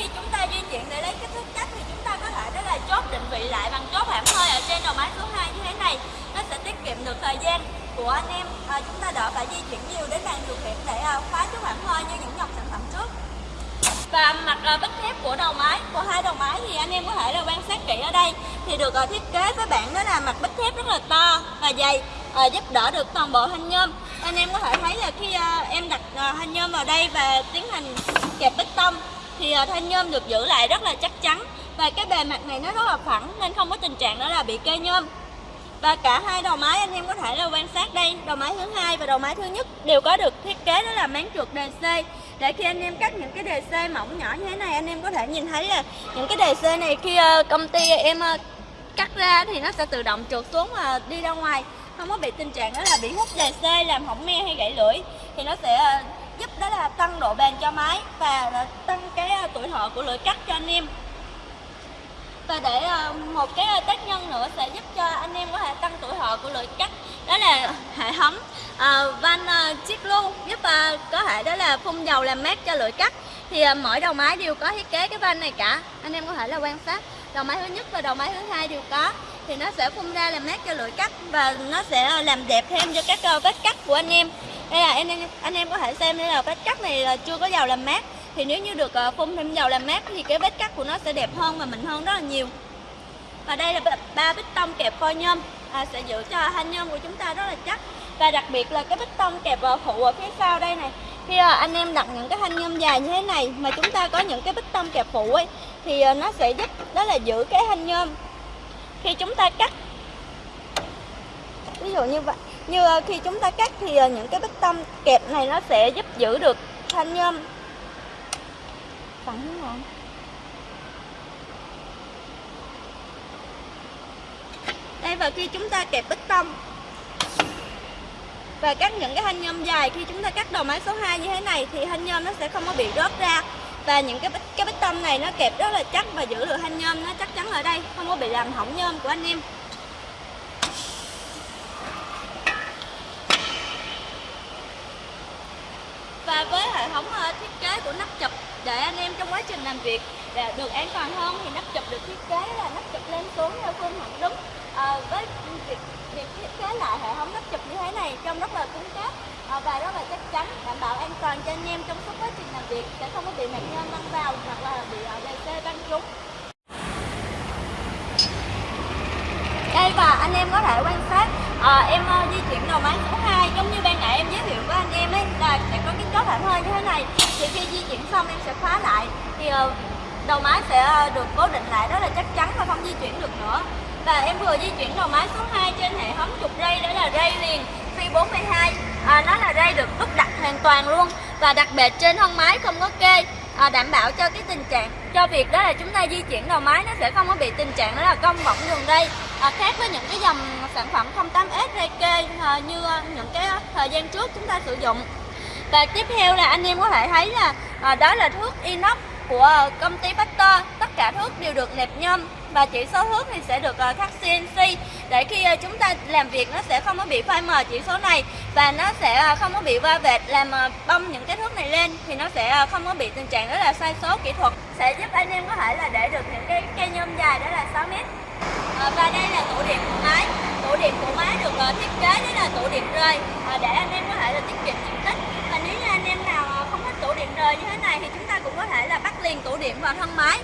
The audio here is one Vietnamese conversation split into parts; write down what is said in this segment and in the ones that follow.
khi chúng ta di chuyển để lấy kích thước cắt thì chúng ta có thể đó là chốt định vị lại bằng chốt hãm hơi ở trên đầu máy số hai như thế này. Nó sẽ tiết kiệm được thời gian của anh em. À, chúng ta đỡ phải di chuyển nhiều đến bàn điều khiển để à, khóa chốt hãm hơi như những dòng sản phẩm trước. Và mặt à, bích thép của đầu máy của hai đầu máy thì anh em có thể là quan sát kỹ ở đây. Thì được à, thiết kế với bạn đó là mặt bích thép rất là to và dày à, giúp đỡ được toàn bộ thanh nhôm. Anh em có thể thấy là khi à, em đặt à, thanh nhôm vào đây và tiến hành kẹp bích tông thì ờ, thanh nhôm được giữ lại rất là chắc chắn và cái bề mặt này nó rất là phẳng nên không có tình trạng đó là bị kê nhôm. Và cả hai đầu máy anh em có thể là quan sát đây đầu máy thứ hai và đầu máy thứ nhất đều có được thiết kế đó là máng trượt DC để khi anh em cắt những cái đề c mỏng nhỏ như thế này anh em có thể nhìn thấy là những cái đề c này khi uh, công ty em uh, cắt ra thì nó sẽ tự động trượt xuống và đi ra ngoài không có bị tình trạng đó là bị hút đề c làm hỏng me hay gãy lưỡi thì nó sẽ uh, giúp đó là tăng độ bền cho máy và tăng cái à, tuổi thọ của lưỡi cắt cho anh em. Và để à, một cái à, tác nhân nữa sẽ giúp cho anh em có thể tăng tuổi thọ của lưỡi cắt đó là hệ thống van à, chiếc lưu giúp có thể đó là phun dầu làm mát cho lưỡi cắt. Thì mỗi đầu máy đều có thiết kế cái van này cả anh em có thể là quan sát. Đầu máy thứ nhất và đầu máy thứ hai đều có thì nó sẽ phun ra làm mát cho lưỡi cắt và nó sẽ làm đẹp thêm cho các vết cắt của anh em đây là anh em anh em có thể xem đây là vết cắt này là chưa có dầu làm mát. Thì nếu như được ờ, phun thêm dầu làm mát thì cái vết cắt của nó sẽ đẹp hơn và mịn hơn rất là nhiều. Và đây là ba bích tông kẹp phôi nhôm. À, sẽ giữ cho thanh nhôm của chúng ta rất là chắc. Và đặc biệt là cái bích tông kẹp ờ, phụ ở phía sau đây này. Khi ờ, anh em đặt những cái thanh nhôm dài như thế này mà chúng ta có những cái bích tông kẹp phụ ấy thì nó sẽ giúp đó là giữ cái thanh nhôm. Khi chúng ta cắt ví dụ như vậy như ờ, khi chúng ta cắt thì ờ, những cái bích tông kẹp này nó sẽ giúp giữ được thanh nhôm. Phẳng không đây, và khi chúng ta kẹp bích tông và cắt những cái thanh nhôm dài, khi chúng ta cắt đầu máy số 2 như thế này thì thanh nhôm nó sẽ không có bị rớt ra. Và những cái bích cái bích tông này nó kẹp rất là chắc và giữ được thanh nhôm, nó chắc chắn ở đây, không có bị làm hỏng nhôm của anh em và với hệ thống ờ, thiết kế của nắp chụp để anh em trong quá trình làm việc để được an toàn hơn thì nắp chụp được thiết kế là nắp chụp lên xuống theo phương thẳng đứng à, với việc việc thiết kế lại hệ thống nắp chụp như thế này trông rất là cứng cáp à, và rất là chắc chắn đảm bảo an toàn cho anh em trong suốt quá trình làm việc sẽ không có bị nạn nhôm văng vào hoặc là bị à, DC văng trúng. Đây và anh em có thể quan sát à, em uh, di chuyển đầu máy số 2 giống như ban nãy em giới thiệu với anh em ấy là sẽ có cái chốt thảm hơi như thế này. Thì khi di chuyển xong em sẽ khóa lại thì uh, đầu máy sẽ được cố định lại rất là chắc chắn và không di chuyển được nữa. Và em vừa di chuyển đầu máy số 2 trên hệ thống trục ray đó là ray liền phi 42 à, nó là ray được đúc đặt hoàn toàn luôn và đặc biệt trên thân máy không có kê à, đảm bảo cho cái tình trạng cho việc đó là chúng ta di chuyển đầu máy nó sẽ không có bị tình trạng đó là cong võng đường ray à, ờ, khác với những cái dòng sản phẩm 08S ray kê à, ờ, như những cái thời gian trước chúng ta sử dụng. Và tiếp theo là anh em có thể thấy là à, đó là thước inox của công ty Factor tất cả thước đều được nẹp nhôm và chỉ số hước thì sẽ được ờ, khắc CNC để khi ờ, chúng ta làm việc nó sẽ không có bị phai mờ chỉ số này và nó sẽ ờ, không có bị va vệt làm bong những cái thước này lên thì nó sẽ không có bị tình trạng đó là sai số kỹ thuật. Sẽ giúp anh em có thể là để được những cái cây nhôm dài đó là 6 mét. Và đây là tủ điện của máy. Tủ điện của máy được thiết kế đó là tủ điện rơi để anh em có thể là tiết kiệm diện tích. Và nếu như anh em nào không thích tủ điện rơi như thế này thì chúng ta cũng có thể là bắt liền tủ điện vào thân máy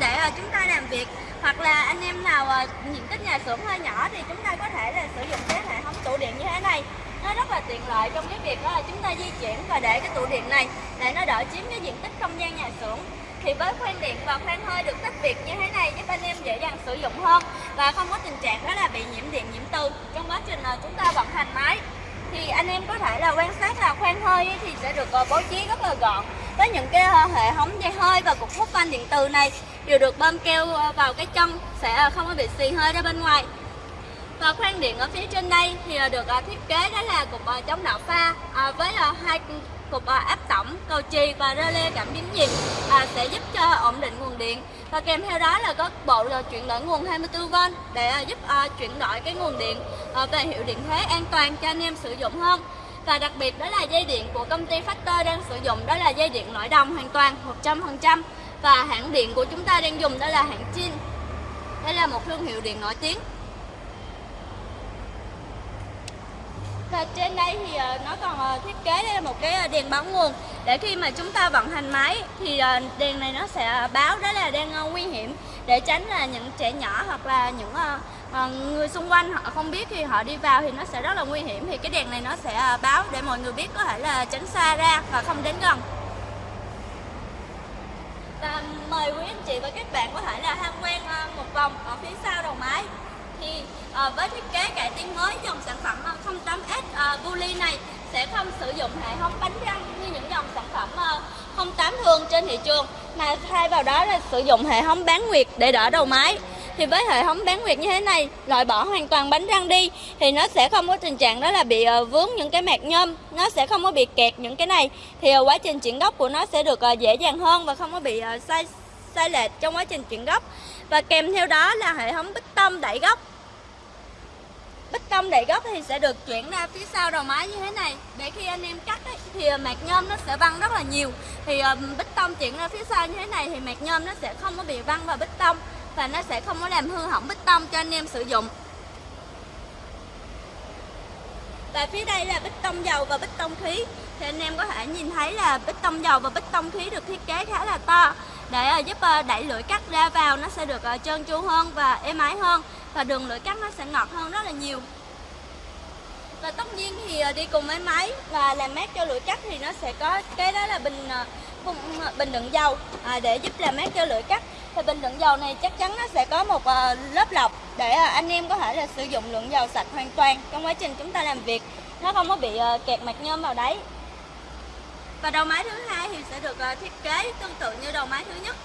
để chúng ta làm việc hoặc là anh em nào à, diện tích nhà xưởng hơi nhỏ thì chúng ta có thể là sử dụng cái hệ thống tủ điện như thế này. Nó rất là tiện lợi trong cái việc đó là chúng ta di chuyển và để cái tủ điện này, để nó đỡ chiếm cái diện tích không gian nhà xưởng. Thì với khoan điện và khoan hơi được tách biệt như thế này giúp anh em dễ dàng sử dụng hơn và không có tình trạng đó là bị nhiễm điện, nhiễm từ. Trong quá trình là chúng ta vận hành máy thì anh em có thể là quan sát là khoan hơi thì sẽ được à, bố trí rất là gọn với những cái ờ, hệ thống dây hơi và cục hút van điện từ này đều được bơm keo ờ, vào cái chân sẽ ờ, không có bị xì hơi ra bên ngoài. Và khoang điện ở phía trên đây thì được thiết kế đó là cục chống đạo pha với hai cục áp tổng, cầu chì và rơ lê cảm biến nhiệt sẽ giúp cho ổn định nguồn điện. Và kèm theo đó là có bộ là chuyển đổi nguồn 24V để giúp chuyển đổi cái nguồn điện về hiệu điện thế an toàn cho anh em sử dụng hơn và đặc biệt đó là dây điện của công ty Factor đang sử dụng, đó là dây điện nội đồng hoàn toàn 100% và hãng điện của chúng ta đang dùng đó là hãng Chin đây là một thương hiệu điện nổi tiếng. Và trên đây thì ờ, nó còn ờ, thiết kế đây là một cái ờ, đèn báo nguồn. Để khi mà chúng ta vận hành máy thì đèn này nó sẽ báo đó là đang nguy hiểm. Để tránh là những trẻ nhỏ hoặc là những Ờ, người xung quanh họ không biết khi họ đi vào thì nó sẽ rất là nguy hiểm. Thì cái đèn này nó sẽ à, báo để mọi người biết có thể là tránh xa ra và không đến gần. Và mời quý anh chị và các bạn có thể là tham quan à, một vòng ở phía sau đầu máy. Thì à, với thiết kế cải tiến mới dòng sản phẩm 08S à, à Bully này sẽ không sử dụng hệ thống bánh răng như những dòng sản phẩm à, 08 thường trên thị trường mà thay vào đó là sử dụng hệ thống bán nguyệt để đỡ đầu máy thì với hệ thống bán nguyệt như thế này loại bỏ hoàn toàn bánh răng đi thì nó sẽ không có tình trạng đó là bị uh, vướng những cái mạc nhôm nó sẽ không có bị kẹt những cái này. Thì uh, quá trình chuyển gốc của nó sẽ được uh, dễ dàng hơn và không có bị uh, sai sai lệch trong quá trình chuyển gốc. Và kèm theo đó là hệ thống bích tông đẩy gốc. Bích tông đẩy gốc thì sẽ được chuyển ra phía sau đầu máy như thế này. Để khi anh em cắt ấy, thì mạc nhôm nó sẽ văng rất là nhiều. Thì bích tông chuyển ra phía sau như thế này thì mạc nhôm nó sẽ không có bị văng vào bích tông và nó sẽ không có làm hư hỏng bích tông cho anh em sử dụng. Và phía đây là bích tông dầu và bích tông khí. Thì anh em có thể nhìn thấy là bích tông dầu và bích tông khí được thiết kế khá là to. Để ờ, giúp ờ, đẩy lưỡi cắt ra vào nó sẽ được ờ, trơn tru hơn và êm ái hơn và đường lưỡi cắt nó sẽ ngọt hơn rất là nhiều. Và tất nhiên thì đi cùng với máy và làm mát cho lưỡi cắt thì nó sẽ có, cái đó là bình bình đựng dầu à, để giúp làm mát cho lưỡi cắt thì bình đựng dầu này chắc chắn nó sẽ có một ờ, lớp lọc để ờ, anh em có thể là sử dụng lượng dầu sạch hoàn toàn trong quá trình chúng ta làm việc. Nó không có bị ờ, kẹt mạch nhôm vào đấy. Và đầu máy thứ hai thì sẽ được thiết kế tương tự như đầu máy thứ nhất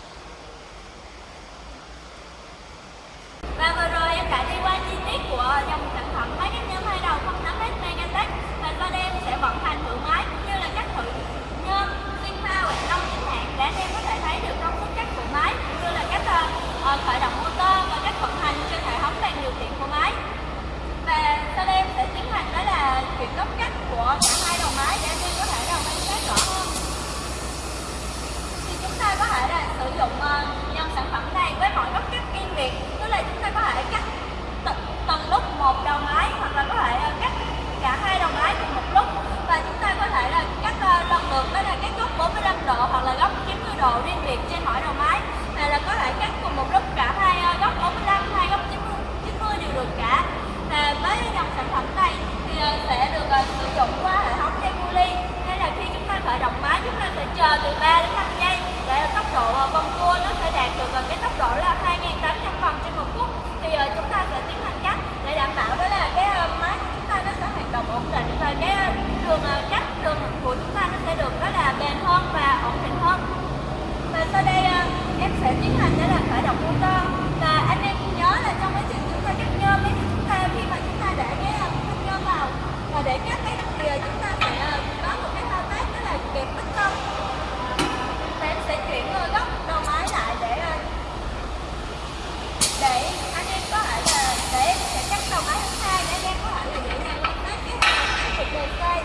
và vừa rồi em đã đi qua chi tiết của dòng sản phẩm máy cắt nhôm hai đầu 08S Megatech và sau đây em sẽ vận hành thử máy cũng như là cắt thử nhôm xuyên pha hoạt động chính hạn để anh em có thể thấy được công suất cắt của máy cũng như là cách uh, khởi động motor và cách vận hành trên hệ thống bàn điều khiển của máy và sau đây em sẽ tiến hành đó là chuyển góc cắt của cả hai đầu máy để anh em có thể đồng quan sát rõ hơn thì chúng ta có thể là sử dụng uh, dòng sản phẩm này với mọi góc cắt riêng biệt tức là chúng ta có thể cắt từng lúc một đầu máy hoặc là có thể uh, cắt cả hai đầu máy cùng một lúc và chúng ta có thể là cắt uh, lần lượt đó là cái góc 45 độ hoặc là góc 90 độ riêng biệt trên mỗi đầu máy hay là có thể cắt cùng một lúc cả hai uh, góc 45 hai góc 90, 90 đều được cả và với dòng sản phẩm này thì sẽ được sử dụng qua hệ thống dây ly hay là khi chúng ta khởi động máy chúng ta sẽ chờ từ 3 đến 5 giây để tốc độ vòng cua nó sẽ đạt được cái tốc độ là 2.800 vòng trên một phút thì chúng ta sẽ tiến hành cắt để đảm bảo đó là cái máy của chúng ta nó sẽ hoạt động ổn định và cái đường cắt đường của chúng ta nó sẽ được đó là bền hơn và ổn định hơn và sau đây em sẽ tiến hành đó là khởi động motor và anh em nhớ là trong quá trình chúng ta cắt nhôm ấy chúng ta khi mà chúng ta để cái thanh nhôm vào và để cắt cái thì chúng ta sẽ có một cái thao tác đó là kẹp bích tông và em sẽ chuyển góc đầu máy lại để để anh em có thể là để em sẽ cắt đầu máy thứ hai để anh em có thể là dễ dàng quan sát cái cục đề xoay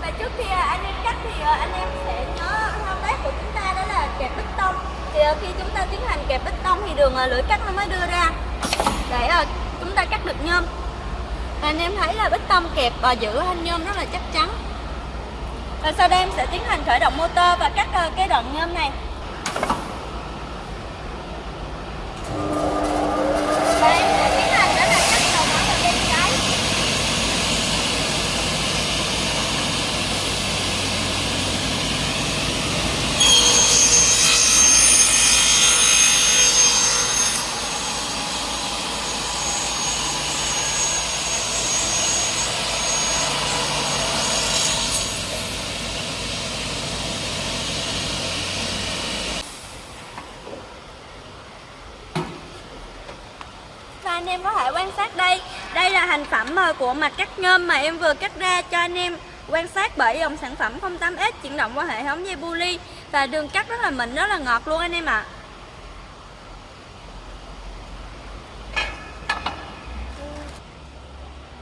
và trước khi anh em cắt thì anh em sẽ nhớ thao tác của chúng ta đó là kẹp bích tông. Thì ờ, khi chúng ta tiến hành kẹp bích tông thì đường ờ, lưỡi cắt nó mới đưa ra. Để ờ, chúng ta cắt được nhôm. Anh em thấy là bích tông kẹp và giữ thanh nhôm rất là chắc chắn. Và sau đây em sẽ tiến hành khởi động motor và cắt cái đoạn nhôm này và em sẽ tiến hành đó là cắt đầu máy vào bên trái và anh đây đây là thành phẩm ờ, của mặt cắt nhôm mà em vừa cắt ra cho anh em quan sát bởi dòng sản phẩm 08S chuyển động qua hệ thống dây bu và đường cắt rất là mịn, rất là ngọt luôn anh em ạ. À.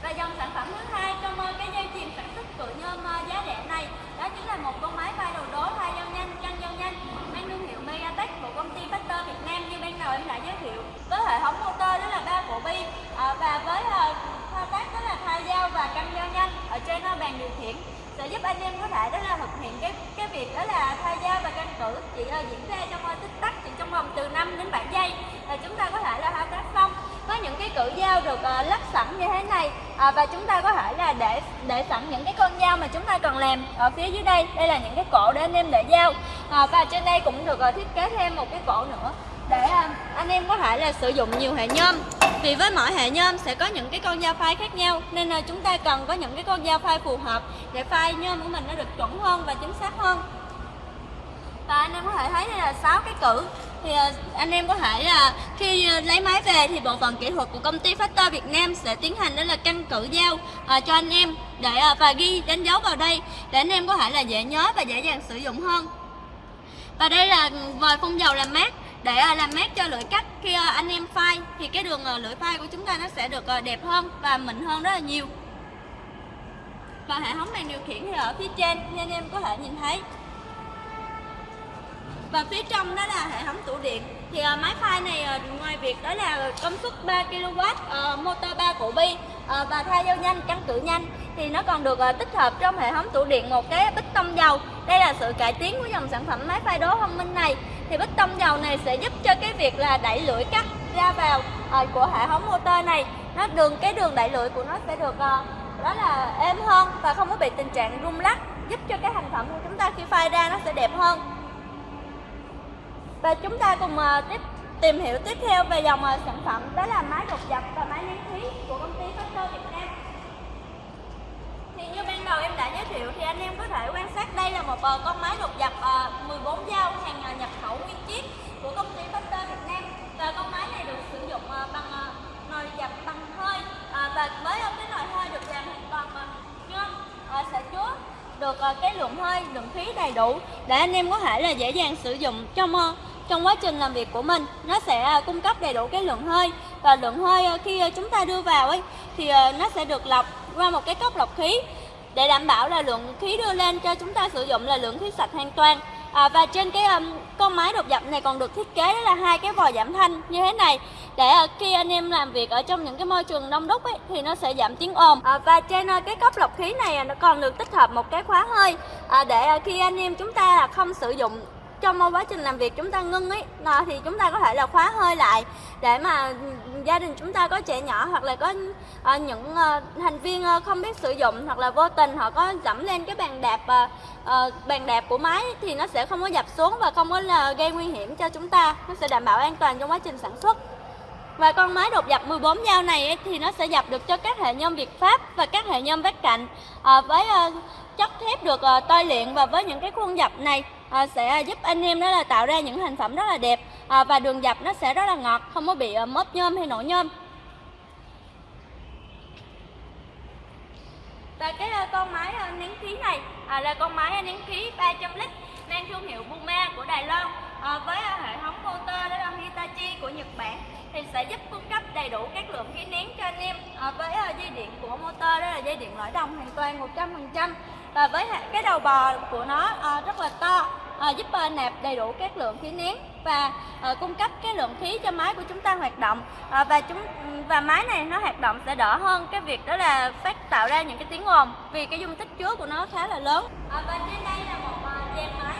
Và dòng sản phẩm thứ hai trong ờ, cái dây chuyền sản xuất cự nhôm ờ, giá rẻ này đó chính là một con máy phay đầu đố thay dao nhanh, chân dao nhanh mang thương hiệu Megatech của công ty Factor Việt Nam như ban đầu em đã giới thiệu với hệ thống motor đó là ba cổ bi và với thao tác đó là thay dao và căng dao nhanh ở trên bàn điều khiển sẽ giúp anh em có thể đó là thực hiện cái cái việc đó là thay dao và canh cử chỉ uh, diễn ra trong uh, tích tắc chỉ trong vòng từ 5 đến 7 giây là chúng ta có thể là thao tác xong có những cái cử Ờ, lắp sẵn như thế này. À, và chúng ta có thể là để để sẵn những cái con dao mà chúng ta cần làm ở phía dưới đây. Đây là những cái cổ để anh em để dao. À, và trên đây cũng được thiết kế thêm một cái cổ nữa để anh em có thể là sử dụng nhiều hệ nhôm. Vì với mỗi hệ nhôm sẽ có những cái con dao phai khác nhau nên là chúng ta cần có những cái con dao phai phù hợp để phai nhôm của mình nó được chuẩn hơn và chính xác hơn. Và anh em có thể thấy đây là 6 cái cử thì ờ, anh em có thể là khi ờ, lấy máy về thì bộ phận kỹ thuật của công ty Factor Việt Nam sẽ tiến hành đó là căn cử dao cho anh em để và ghi đánh dấu vào đây để anh em có thể là dễ nhớ và dễ dàng sử dụng hơn. Và đây là vòi phun dầu làm mát để làm mát cho lưỡi cắt. Khi anh em phai thì cái đường lưỡi phai của chúng ta nó sẽ được đẹp hơn và mịn hơn rất là nhiều. Và hệ thống đèn điều khiển thì ở phía trên, như anh em có thể nhìn thấy và phía trong đó là hệ thống tủ điện. Thì uh, máy phai này uh, ngoài việc đó là công suất 3 kW uh, motor 3 cổ bi uh, và thay dao nhanh căng cử nhanh. Thì nó còn được uh, tích hợp trong hệ thống tủ điện một cái bích tông dầu. Đây là sự cải tiến của dòng sản phẩm máy phai đố thông minh này. Thì bích tông dầu này sẽ giúp cho cái việc là đẩy lưỡi cắt ra vào uh, của hệ thống motor này. Nó đường cái đường đẩy lưỡi của nó sẽ được uh, đó là êm hơn và không có bị tình trạng rung lắc giúp cho cái thành phẩm của chúng ta khi phai ra nó sẽ đẹp hơn và chúng ta cùng uh, tiếp tìm hiểu tiếp theo về dòng uh, sản phẩm đó là máy đột dập và máy nén khí của công ty Factor Việt Nam. Thì như ban đầu em đã giới thiệu thì anh em có thể quan sát đây là một uh, con máy đột dập uh, 14 dao hàng uh, nhập khẩu nguyên chiếc của công ty Factor Việt Nam. Và con máy này được sử dụng uh, bằng uh, nồi dập bằng hơi uh, và với uh, cái nồi hơi được làm hoàn toàn bằng nhôm uh, sẽ chứa được cái lượng hơi lượng khí đầy đủ để anh em có thể là dễ dàng sử dụng trong trong quá trình làm việc của mình nó sẽ à, cung cấp đầy đủ cái lượng hơi. Và lượng hơi à, khi à, chúng ta đưa vào ấy thì nó sẽ được lọc qua một cái cốc lọc khí. Để đảm bảo là lượng khí đưa lên cho chúng ta sử dụng là lượng khí sạch hoàn toàn. À, và trên cái um, con máy đột dập này còn được thiết kế là hai cái vòi giảm thanh như thế này. Để uh, khi anh em làm việc ở trong những cái môi trường đông đúc ấy thì nó sẽ giảm tiếng ồn. À, và trên uh, cái cốc lọc khí này nó còn được tích hợp một cái khóa hơi. À, để uh, khi anh em chúng ta là không sử dụng trong quá trình làm việc chúng ta ngưng ấy. Thì chúng ta có thể là khóa hơi lại để mà gia đình chúng ta có trẻ nhỏ hoặc là có à, những à, thành viên à, không biết sử dụng hoặc là vô tình họ có dẫm lên cái bàn đạp à, à, bàn đạp của máy thì nó sẽ không có dập xuống và không có là gây nguy hiểm cho chúng ta. Nó sẽ đảm bảo an toàn trong quá trình sản xuất. Và con máy đột dập 14 dao này ấy, thì nó sẽ dập được cho các hệ nhôm Việt Pháp và các hệ nhôm vách cạnh à, với à, chất thép được uh, tôi luyện và với những cái khuôn dập này à, sẽ giúp anh em đó là tạo ra những thành phẩm rất là đẹp. À, và đường dập nó sẽ rất là ngọt không có bị ờ, uh, móp nhôm hay nổ nhôm. Và cái con máy nén khí này à, là con máy nén khí 300 lít mang thương hiệu Buma của Đài Loan à, với hệ thống motor đó là Hitachi của Nhật Bản thì sẽ giúp cung cấp đầy đủ các lượng khí nén cho anh em à, với dây điện của motor đó là dây điện lõi đồng hoàn toàn 100% và với cái đầu bò của nó ờ, rất là to ờ, giúp ờ, nạp đầy đủ các lượng khí nén và cung cấp cái lượng khí cho máy của chúng ta hoạt động. Và chúng, và máy này nó hoạt động sẽ đỡ hơn cái việc đó là phát tạo ra những cái tiếng ồn vì cái dung tích chứa của nó khá là lớn. Và trên đây là một dàn máy